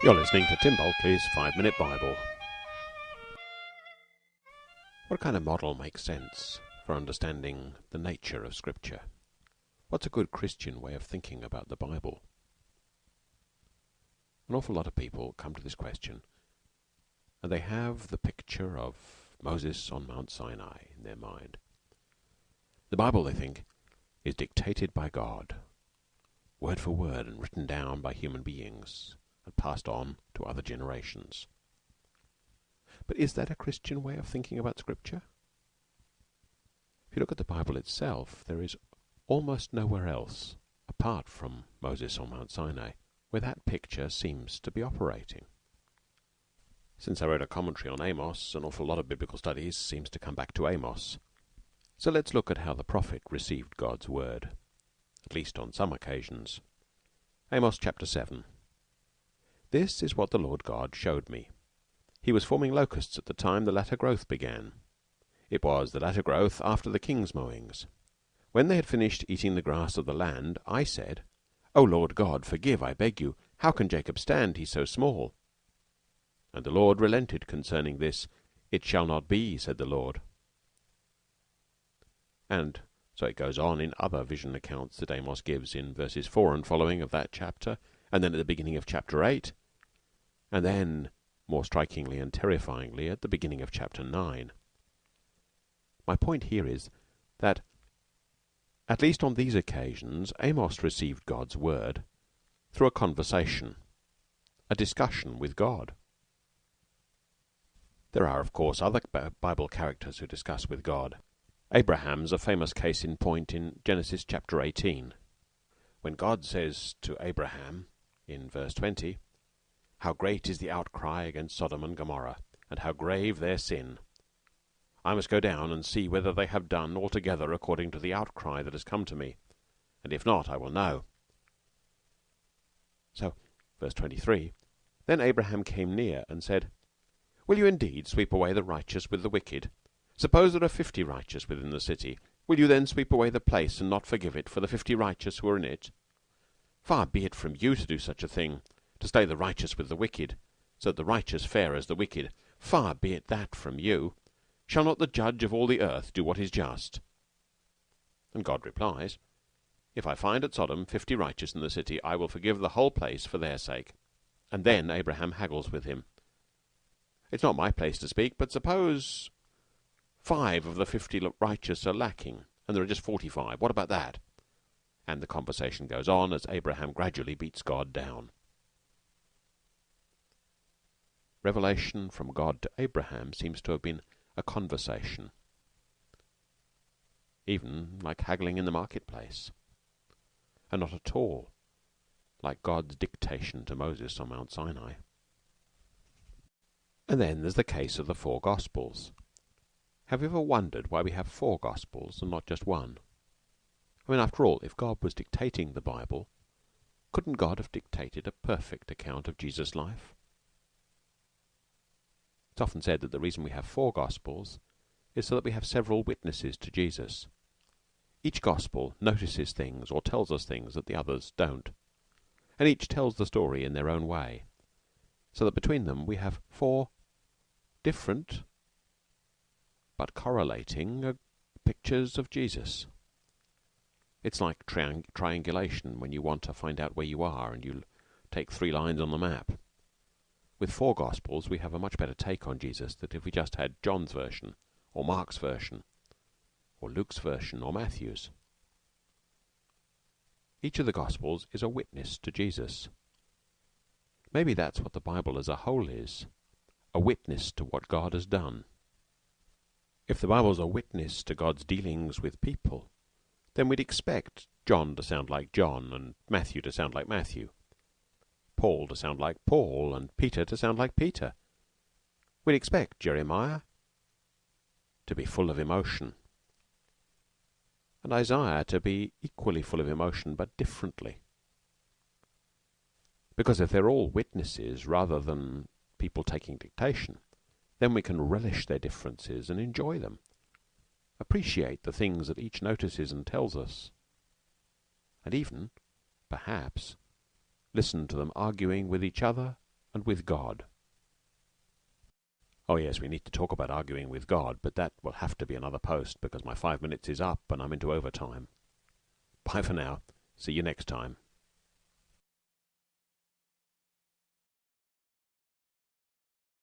You're listening to Tim Bulkeley's Five Minute Bible. What kind of model makes sense for understanding the nature of Scripture? What's a good Christian way of thinking about the Bible? An awful lot of people come to this question and they have the picture of Moses on Mount Sinai in their mind. The Bible, they think, is dictated by God, word for word, and written down by human beings and passed on to other generations. But is that a Christian way of thinking about Scripture? If you look at the Bible itself, there is almost nowhere else, apart from Moses on Mount Sinai, where that picture seems to be operating. Since I wrote a commentary on Amos, an awful lot of biblical studies seems to come back to Amos. So let's look at how the prophet received God's word, at least on some occasions. Amos chapter 7. This is what the Lord God showed me. He was forming locusts at the time the latter growth began. It was the latter growth after the king's mowings. When they had finished eating the grass of the land, I said, O Lord God, forgive, I beg you. How can Jacob stand? He so small. And the Lord relented concerning this. It shall not be, said the Lord. And so it goes on in other vision accounts that Amos gives in verses 4 and following of that chapter, and then at the beginning of chapter 8, and then, more strikingly and terrifyingly, at the beginning of chapter 9. My point here is that, at least on these occasions, Amos received God's word through a conversation, a discussion with God. There are, of course, other Bible characters who discuss with God. Abraham's a famous case in point in Genesis chapter 18, when God says to Abraham, in verse 20, How great is the outcry against Sodom and Gomorrah, and how grave their sin! I must go down and see whether they have done altogether according to the outcry that has come to me, and if not, I will know. So, verse 23, Then Abraham came near and said, Will you indeed sweep away the righteous with the wicked? Suppose there are fifty righteous within the city. Will you then sweep away the place and not forgive it for the fifty righteous who are in it? Far be it from you to do such a thing, to slay the righteous with the wicked, so that the righteous fare as the wicked. Far be it that from you. Shall not the judge of all the earth do what is just? And God replies, If I find at Sodom fifty righteous in the city, I will forgive the whole place for their sake. And then Abraham haggles with him. It's not my place to speak, but suppose five of the fifty righteous are lacking, and there are just forty-five. What about that? And the conversation goes on as Abraham gradually beats God down. Revelation from God to Abraham seems to have been a conversation, even like haggling in the marketplace, and not at all like God's dictation to Moses on Mount Sinai. And then there's the case of the four Gospels. Have you ever wondered why we have four Gospels and not just one? I mean, after all, if God was dictating the Bible, couldn't God have dictated a perfect account of Jesus' life? It's often said that the reason we have four Gospels is so that we have several witnesses to Jesus. Each Gospel notices things or tells us things that the others don't, and each tells the story in their own way, so that between them we have four different but correlating uh, pictures of Jesus. It's like triang triangulation when you want to find out where you are and you take three lines on the map. With four Gospels, we have a much better take on Jesus than if we just had John's version, or Mark's version, or Luke's version, or Matthew's. Each of the Gospels is a witness to Jesus. Maybe that's what the Bible as a whole is a witness to what God has done. If the Bible's a witness to God's dealings with people, then we'd expect John to sound like John, and Matthew to sound like Matthew, Paul to sound like Paul, and Peter to sound like Peter. We'd expect Jeremiah to be full of emotion, and Isaiah to be equally full of emotion, but differently. Because if they're all witnesses rather than people taking dictation, then we can relish their differences and enjoy them, appreciate the things that each notices and tells us, and even, perhaps, listen to them arguing with each other and with God. Oh, yes, we need to talk about arguing with God, but that will have to be another post because my five minutes is up and I'm into overtime. Bye for now. See you next time.